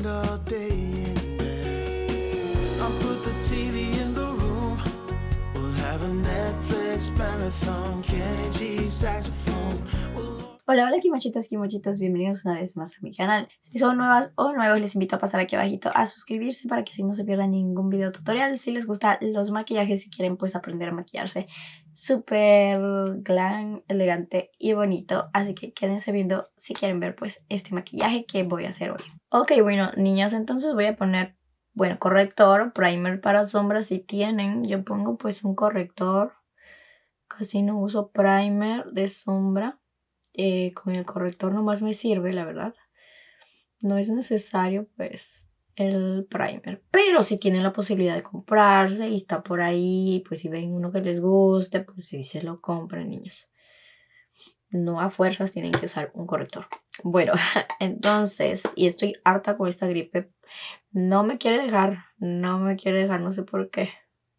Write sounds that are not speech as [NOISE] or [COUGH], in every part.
spend all day in bed. I'll put the TV in the room. We'll have a Netflix marathon. Kenny G saxophone. Hola, hola kimochitas, kimochitos, bienvenidos una vez más a mi canal. Si son nuevas o nuevos, les invito a pasar aquí abajito a suscribirse para que así no se pierdan ningún video tutorial. Si les gustan los maquillajes, si quieren pues aprender a maquillarse súper glam, elegante y bonito. Así que quédense viendo si quieren ver pues este maquillaje que voy a hacer hoy. Ok, bueno, niñas, entonces voy a poner, bueno, corrector, primer para sombras si tienen. Yo pongo pues un corrector. Casi no uso primer de sombra eh, con el corrector nomás me sirve, la verdad. No es necesario, pues, el primer. Pero si tienen la posibilidad de comprarse y está por ahí, pues si ven uno que les guste, pues si se lo compran, niñas. No a fuerzas tienen que usar un corrector. Bueno, [LAUGHS] entonces, y estoy harta con esta gripe. No me quiere dejar, no me quiere dejar, no sé por qué.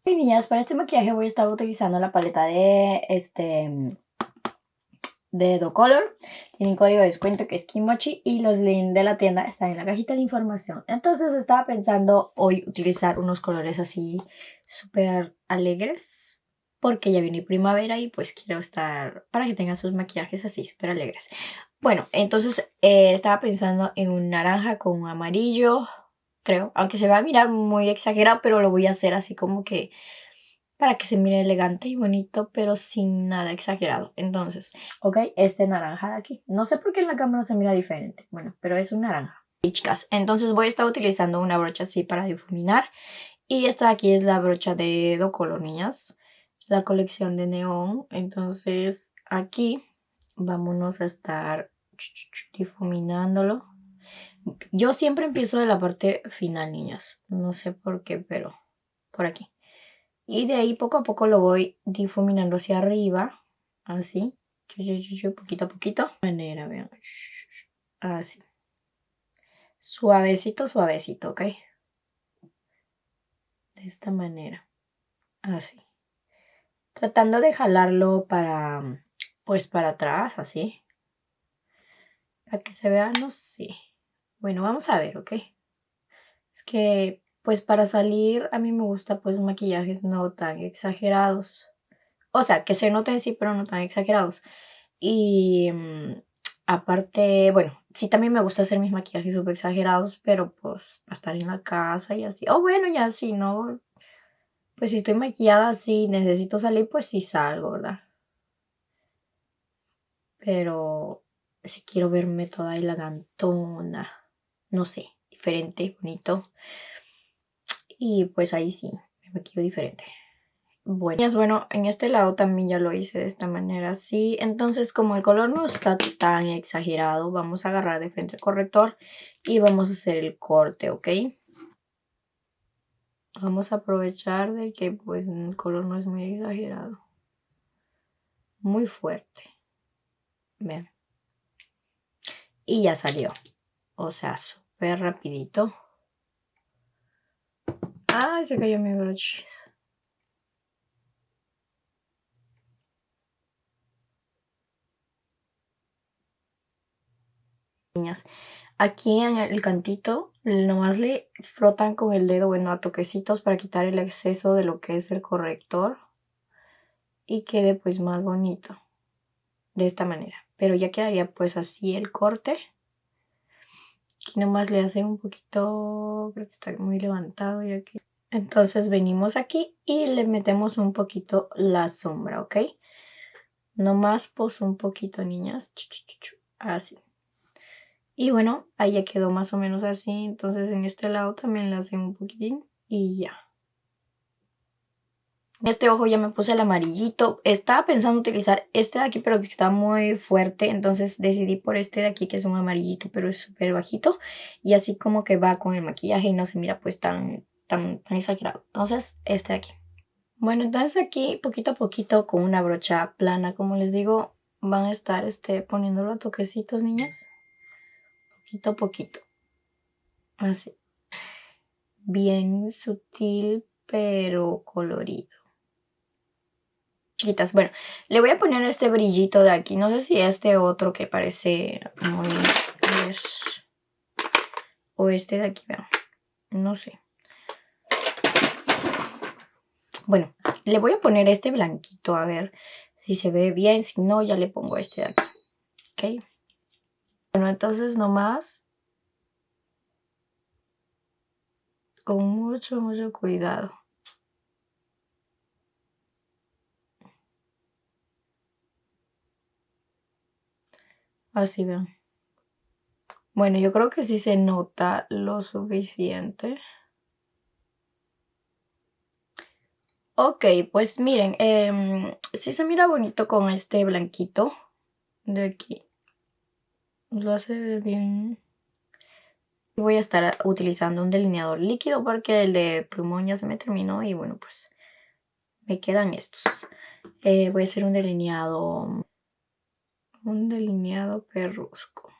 Y niñas, para este maquillaje voy a estar utilizando la paleta de este de Color. Tienen código de descuento que es Kimochi y los links de la tienda están en la cajita de información. Entonces estaba pensando hoy utilizar unos colores así súper alegres porque ya viene primavera y pues quiero estar para que tengan sus maquillajes así súper alegres. Bueno, entonces eh, estaba pensando en un naranja con un amarillo, creo. Aunque se va a mirar muy exagerado, pero lo voy a hacer así como que para que se mire elegante y bonito, pero sin nada exagerado. Entonces, ok, este naranja de aquí. No sé por qué en la cámara se mira diferente. Bueno, pero es un naranja. Y chicas, entonces voy a estar utilizando una brocha así para difuminar. Y esta de aquí es la brocha de Do Color, niñas. La colección de neón. Entonces, aquí vámonos a estar difuminándolo. Yo siempre empiezo de la parte final, niñas. No sé por qué, pero por aquí. Y de ahí poco a poco lo voy difuminando hacia arriba. Así. Poquito a poquito. Manera, vean. Así. Suavecito, suavecito, ¿ok? De esta manera. Así. Tratando de jalarlo para, pues para atrás, así. Para que se vea, no sé. Bueno, vamos a ver, ¿ok? Es que pues para salir a mí me gusta pues maquillajes no tan exagerados. O sea, que se noten sí, pero no tan exagerados. Y mm, aparte, bueno, sí también me gusta hacer mis maquillajes súper exagerados, pero pues para estar en la casa y así. O bueno, ya si no, pues si estoy maquillada así, necesito salir, pues sí salgo, ¿verdad? Pero si quiero verme toda elegantona, no sé, diferente, bonito. Y pues ahí sí, me maquillo diferente. Bueno, bueno, en este lado también ya lo hice de esta manera así. Entonces, como el color no está tan exagerado, vamos a agarrar de frente el corrector y vamos a hacer el corte, ¿ok? Vamos a aprovechar de que pues el color no es muy exagerado. Muy fuerte. Vean. Y ya salió. O sea, súper rapidito. Ay, se cayó mi broche. Niñas, aquí en el cantito nomás le frotan con el dedo, bueno, a toquecitos para quitar el exceso de lo que es el corrector y quede pues más bonito de esta manera. Pero ya quedaría pues así el corte. Aquí nomás le hace un poquito, creo que está muy levantado y aquí. Entonces venimos aquí y le metemos un poquito la sombra, ¿ok? Nomás pues un poquito, niñas. Así. Y bueno, ahí ya quedó más o menos así. Entonces en este lado también le hace un poquitín y ya. Este ojo ya me puse el amarillito. Estaba pensando utilizar este de aquí, pero está muy fuerte. Entonces decidí por este de aquí, que es un amarillito, pero es súper bajito. Y así como que va con el maquillaje y no se mira pues tan, tan, tan exagerado. Entonces, este de aquí. Bueno, entonces aquí poquito a poquito con una brocha plana, como les digo, van a estar este, poniéndolo a toquecitos, niñas. Poquito a poquito. Así. Bien sutil, pero colorido chiquitas. Bueno, le voy a poner este brillito de aquí. No sé si este otro que parece muy... o este de aquí, vean. No sé. Bueno, le voy a poner este blanquito a ver si se ve bien. Si no, ya le pongo este de aquí. ¿Ok? Bueno, entonces nomás con mucho, mucho cuidado. Así vean. Bueno, yo creo que sí se nota lo suficiente. Ok, pues miren, eh, sí se mira bonito con este blanquito de aquí. Lo hace bien. Voy a estar utilizando un delineador líquido porque el de plumón ya se me terminó y bueno, pues me quedan estos. Eh, voy a hacer un delineado, un delineado perrusco.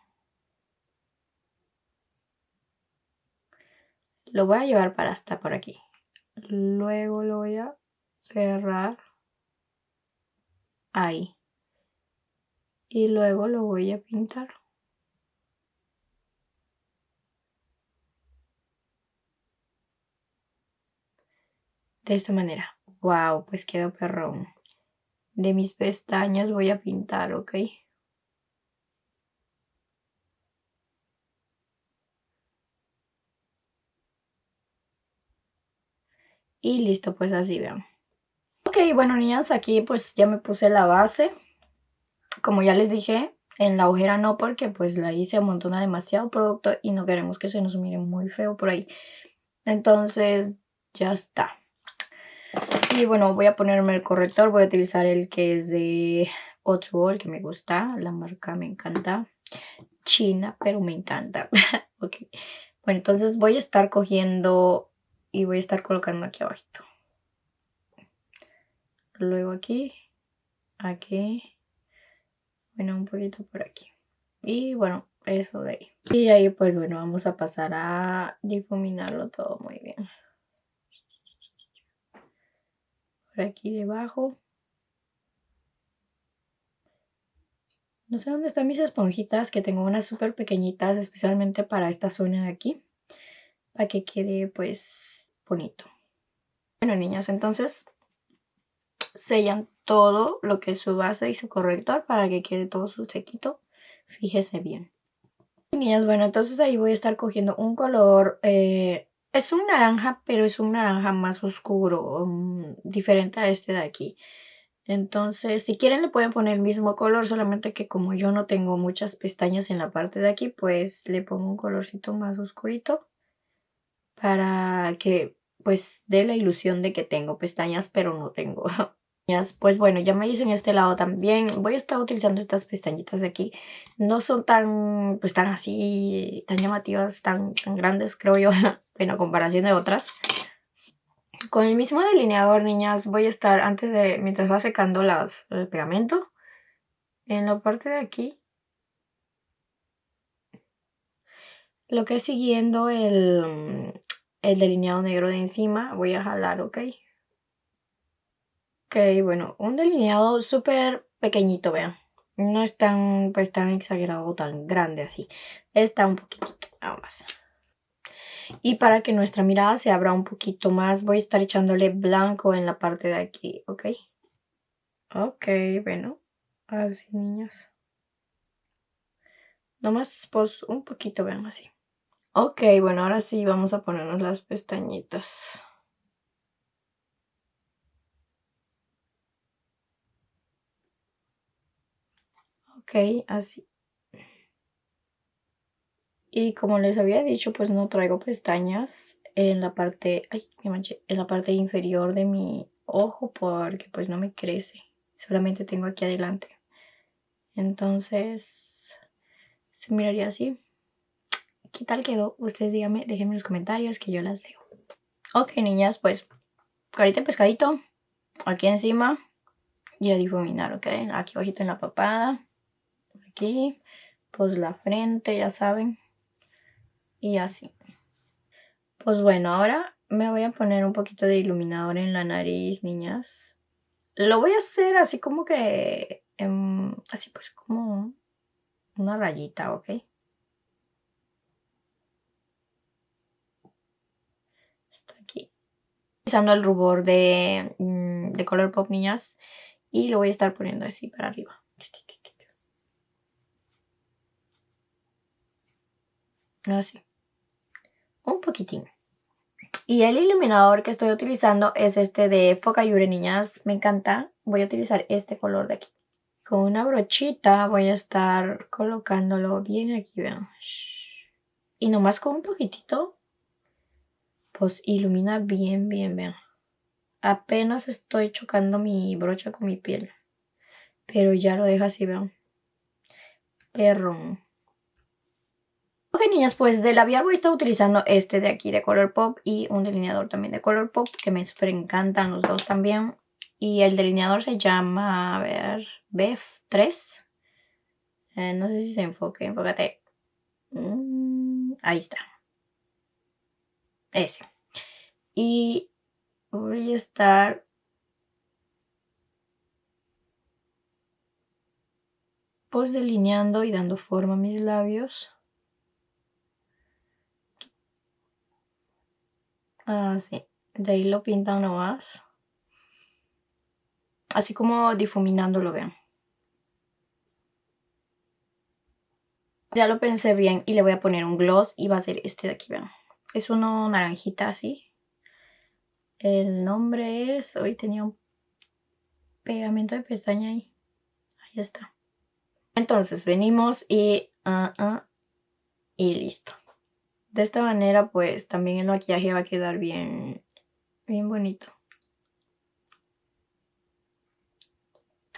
Lo voy a llevar para hasta por aquí. Luego lo voy a cerrar ahí. Y luego lo voy a pintar. De esta manera. Wow, pues quedó perrón. De mis pestañas voy a pintar, ¿ok? Y listo, pues así vean. Ok, bueno niñas, aquí pues ya me puse la base. Como ya les dije, en la ojera no porque pues la hice amontona demasiado producto y no queremos que se nos mire muy feo por ahí. Entonces ya está. Y bueno, voy a ponerme el corrector. Voy a utilizar el que es de Otsubo, el que me gusta. La marca me encanta. China, pero me encanta. [LAUGHS] ok. Bueno, entonces voy a estar cogiendo y voy a estar colocando aquí abajito. Luego aquí, aquí, bueno, un poquito por aquí. Y bueno, eso de ahí. Y ahí pues bueno, vamos a pasar a difuminarlo todo muy bien. Por aquí debajo. No sé dónde están mis esponjitas, que tengo unas súper pequeñitas, especialmente para esta zona de aquí. Para que quede pues bonito. Bueno niñas, entonces sellan todo lo que es su base y su corrector para que quede todo su sequito. Fíjese bien. Niñas, bueno, entonces ahí voy a estar cogiendo un color, eh, es un naranja, pero es un naranja más oscuro, um, diferente a este de aquí. Entonces, si quieren le pueden poner el mismo color, solamente que como yo no tengo muchas pestañas en la parte de aquí, pues le pongo un colorcito más oscurito para que pues dé la ilusión de que tengo pestañas, pero no tengo. [LAUGHS] Pues bueno, ya me hice en este lado también. Voy a estar utilizando estas pestañitas de aquí. No son tan, pues tan así, tan llamativas, tan, tan grandes, creo yo, [LAUGHS] en comparación de otras. Con el mismo delineador, niñas, voy a estar, antes de, mientras va secando el pegamento, en la parte de aquí, lo que es siguiendo el, el delineado negro de encima, voy a jalar, ¿ok? Ok, bueno, un delineado súper pequeñito, vean. No es tan, pues, tan exagerado, tan grande así. Está un poquito, nada más. Y para que nuestra mirada se abra un poquito más, voy a estar echándole blanco en la parte de aquí, ¿ok? Ok, bueno, así niñas. Nomás, pues, un poquito, vean así. Ok, bueno, ahora sí vamos a ponernos las pestañitas. Ok, así. Y como les había dicho, pues no traigo pestañas en la parte, ay, me manché, en la parte inferior de mi ojo porque pues no me crece. Solamente tengo aquí adelante. Entonces, se miraría así. ¿Qué tal quedó? Ustedes díganme, déjenme en los comentarios que yo las leo. Ok, niñas, pues carita de pescadito aquí encima y a difuminar, ¿ok? Aquí bajito en la papada aquí, pues la frente, ya saben, y así. Pues bueno, ahora me voy a poner un poquito de iluminador en la nariz, niñas. Lo voy a hacer así como que, así pues como una rayita, ¿ok? Usando el rubor de, mm, de Color Pop Niñas y lo voy a estar poniendo así para arriba. Así. Un poquitín. Y el iluminador que estoy utilizando es este de Focayure Niñas. Me encanta. Voy a utilizar este color de aquí. Con una brochita voy a estar colocándolo bien aquí, vean. Y nomás con un poquitito, pues ilumina bien, bien, vean. Apenas estoy chocando mi brocha con mi piel. Pero ya lo deja así, vean. Perro. Ok, niñas, pues de labial voy a estar utilizando este de aquí de Color Pop y un delineador también de Color Pop que me súper encantan los dos también. Y el delineador se llama, a ver, BF3. Eh, no sé si se enfoque, enfócate. Mm, ahí está. Ese. Y voy a estar pues delineando y dando forma a mis labios. Así. Ah, de ahí lo pinta uno más. Así como difuminándolo, vean. Ya lo pensé bien y le voy a poner un gloss y va a ser este de aquí, vean. Es uno naranjita así. El nombre es... Hoy tenía un pegamento de pestaña ahí. Ahí está. Entonces venimos y... Ah, ah, y listo. De esta manera pues también el maquillaje va a quedar bien, bien bonito.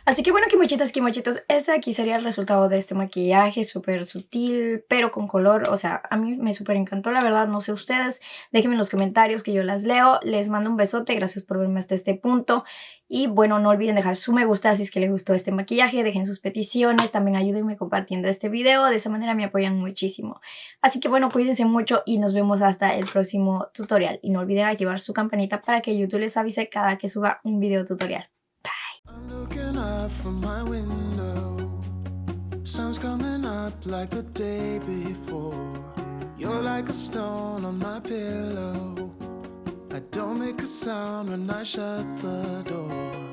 Así que bueno, kimochitas, kimochitos, este de aquí sería el resultado de este maquillaje súper sutil, pero con color, o sea, a mí me súper encantó, la verdad, no sé ustedes, déjenme en los comentarios que yo las leo, les mando un besote, gracias por verme hasta este punto, y bueno, no olviden dejar su me gusta si es que les gustó este maquillaje, dejen sus peticiones, también ayúdenme compartiendo este video, de esa manera me apoyan muchísimo. Así que bueno, cuídense mucho y nos vemos hasta el próximo tutorial, y no olviden activar su campanita para que YouTube les avise cada que suba un video tutorial. Out from my window. Sun's coming up like the day before. You're like a stone on my pillow. I don't make a sound when I shut the door